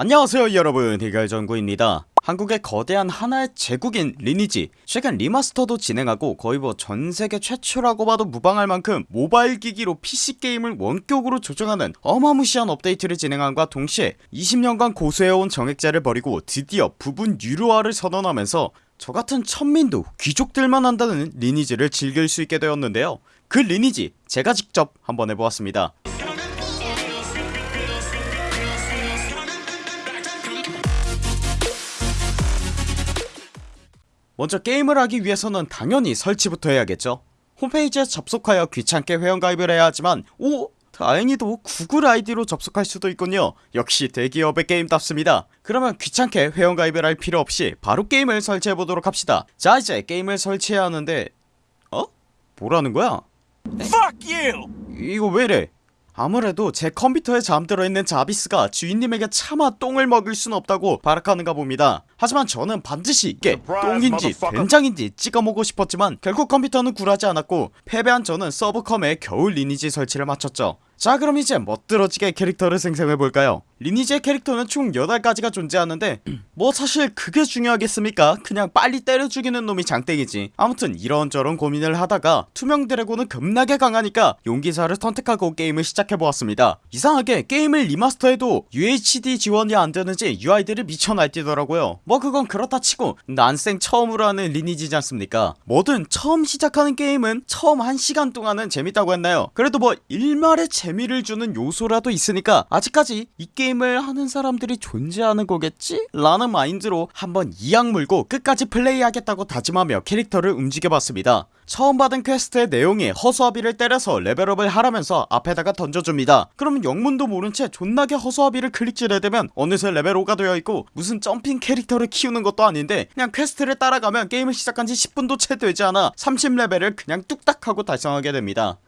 안녕하세요 여러분. 해결정구입니다. 한국의 거대한 하나의 제국인 리니지. 최근 remaster도 진행하고 거의 뭐 전세계 최초라고 봐도 무방할 만큼 모바일 기기로 PC게임을 원격으로 조정하는 어마무시한 업데이트를 진행함과 동시에 20년간 고수해온 정액제를 버리고 드디어 부분 유료화를 선언하면서 저같은 천민도 귀족들만 한다는 리니지를 즐길 수 있게 되었는데요. 그 리니지 제가 직접 한번 해보았습니다 먼저 게임을 하기 위해서는 당연히 설치부터 해야겠죠 홈페이지에 접속하여 귀찮게 회원가입을 해야 하지만 오 다행히도 구글 아이디로 접속할 수도 있군요 역시 대기업의 게임답습니다 그러면 귀찮게 회원가입을 할 필요 없이 바로 게임을 설치해보도록 합시다 자 이제 게임을 설치해야 하는데 어? 뭐라는 거야? Fuck you! 이거 왜이래 아무래도 제 컴퓨터에 잠들어 있는 자비스가 주인님에게 차마 똥을 먹일 순 없다고 발악하는가 봅니다. 하지만 저는 반드시 이게 똥인지 된장인지 찍어먹고 싶었지만 결국 컴퓨터는 굴하지 않았고 패배한 저는 서브컴에 겨울 리니지 설치를 마쳤죠. 자 그럼 이제 멋들어지게 캐릭터를 생성해볼까요 리니지의 캐릭터는 총 8가지가 존재하는데 뭐 사실 그게 중요하겠습니까? 그냥 빨리 때려 죽이는 놈이 장땡이지. 아무튼 이런저런 고민을 하다가 투명 드래곤은 겁나게 강하니까 용기사를 선택하고 게임을 시작해보았습니다. 이상하게 게임을 리마스터해도 UHD 지원이 안되는지 UI들이 미쳐 날뛰더라고요. 뭐 그건 그렇다 치고 난생 처음으로 하는 리니지지 않습니까? 뭐든 처음 시작하는 게임은 처음 한 시간 동안은 재밌다고 했나요? 그래도 뭐 일말의 재미를 주는 요소라도 있으니까 아직까지 이 게임 을 하는 사람들이 존재하는 거겠지? 라는 마인드로 한번 이 악물고 끝까지 플레이하겠다고 다짐하며 캐릭터를 움직여봤습니다. 처음 받은 퀘스트의 내용이 허수아비를 때려서 레벨업을 하라면서 앞에다가 던져줍니다. 그러면 영문도 모른 채 존나게 허수아비를 클릭질해대면 어느새 레벨 5가 되어있고 무슨 점핑 캐릭터를 키우는 것도 아닌데 그냥 퀘스트를 따라가면 게임을 시작한지 10분도 채 되지 않아 30레벨을 그냥 뚝딱 하고 달성하게 됩니다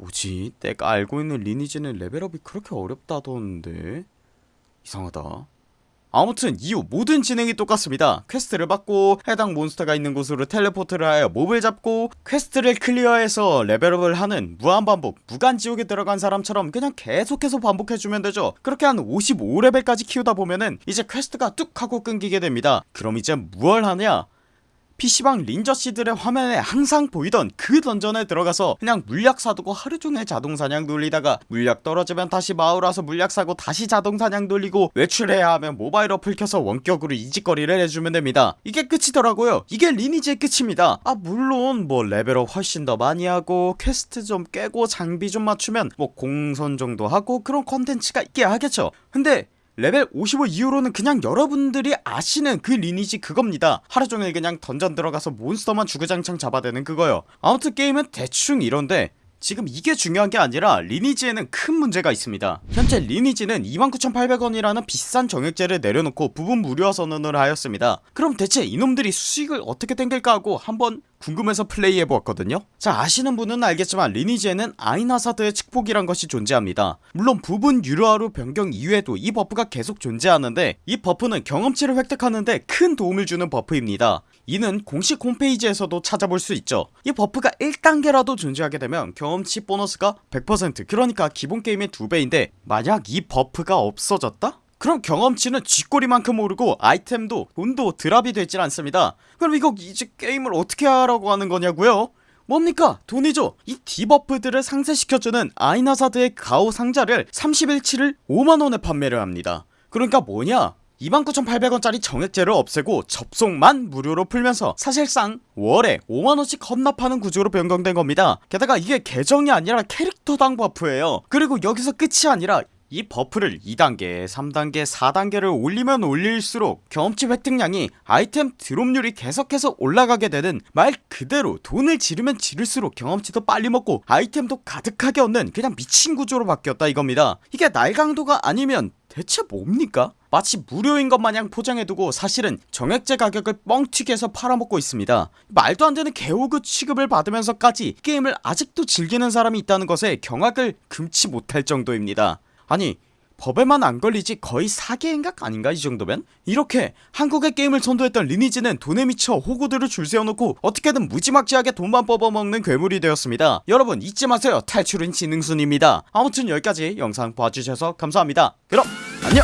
뭐지? 내가 알고 있는 리니지는 레벨업이 그렇게 어렵다던데. 이상하다. 아무튼 이후 모든 진행이 똑같습니다. 퀘스트를 받고 해당 몬스터가 있는 곳으로 텔레포트를 하여 몹을 잡고 퀘스트를 클리어해서 레벨업을 하는 무한반복 무간지옥에 들어간 사람처럼 그냥 계속해서 반복해주면 되죠. 그렇게 한 55레벨까지 키우다 보면은 이제 퀘스트가 뚝 하고 끊기게 됩니다. 그럼 이제 무얼 하냐 PC방 린저씨들의 화면에 항상 보이던 그 던전에 들어가서 그냥 물약 사두고 하루종일 자동사냥 돌리다가 물약 떨어지면 다시 마을 와서 물약 사고 다시 자동사냥 돌리고 외출해야 하면 모바일 어플 켜서 원격으로 이짓거리를 해주면 됩니다. 이게 끝이더라고요. 이게 리니지의 끝입니다. 아 물론 뭐 레벨업 훨씬 더 많이 하고 퀘스트 좀 깨고 장비 좀 맞추면 뭐 공성 정도 하고 그런 컨텐츠가 있긴 하겠죠. 근데 레벨 55 이후로는 그냥 여러분들이 아시는 그 리니지 그겁니다. 하루종일 그냥 던전 들어가서 몬스터만 주구장창 잡아대는 그거요. 아무튼 게임은 대충 이런데 지금 이게 중요한게 아니라 리니지에는 큰 문제가 있습니다. 현재 리니지는 29,800원이라는 비싼 정액제를 내려놓고 부분 무료화 선언을 하였습니다. 그럼 대체 이놈들이 수익을 어떻게 땡길까 하고 한번 궁금해서 플레이해보았거든요. 자 아시는 분은 알겠지만 리니지에는 아인하사드의 축복이란 것이 존재합니다. 물론 부분 유료화로 변경 이후에도 이 버프가 계속 존재하는데 이 버프는 경험치를 획득하는데 큰 도움을 주는 버프입니다. 이는 공식 홈페이지에서도 찾아볼 수 있죠. 이 버프가 1단계라도 존재하게 되면 경험치 보너스가 100% 그러니까 기본 게임의 2배인데 만약 이 버프가 없어졌다? 그럼 경험치는 쥐꼬리만큼 오르고 아이템도 돈도 드랍이 되질 않습니다. 그럼 이거 이제 게임을 어떻게 하라고 하는 거냐고요? 뭡니까? 돈이죠. 이 디버프들을 상쇄시켜주는 아인하사드의 가호 상자를 30일치를 5만원에 판매를 합니다. 그러니까 뭐냐? 29,800원짜리 정액제를 없애고 접속만 무료로 풀면서 사실상 월에 5만원씩 헌납하는 구조로 변경된 겁니다. 게다가 이게 계정이 아니라 캐릭터당 버프예요. 그리고 여기서 끝이 아니라 이 버프를 2단계 3단계 4단계를 올리면 올릴수록 경험치 획득량이 아이템 드롭률이 계속해서 올라가게 되는 말 그대로 돈을 지르면 지를수록 경험치도 빨리 먹고 아이템도 가득하게 얻는 그냥 미친 구조로 바뀌었다 이겁니다. 이게 날강도가 아니면 대체 뭡니까? 마치 무료인 것 마냥 포장해두고 사실은 정액제 가격을 뻥튀기해서 팔아먹고 있습니다. 말도 안되는 개호그 취급을 받으면서까지 게임을 아직도 즐기는 사람이 있다는 것에 경악을 금치 못할 정도입니다 아니 법에만 안 걸리지 거의 사기행각 아닌가 이 정도면? 이렇게 한국의 게임을 선도했던 리니지는 돈에 미쳐 호구들을 줄 세워놓고 어떻게든 무지막지하게 돈만 뽑아먹는 괴물이 되었습니다. 여러분 잊지 마세요. 탈출은 지능순입니다. 아무튼 여기까지 영상 봐주셔서 감사합니다. 그럼 안녕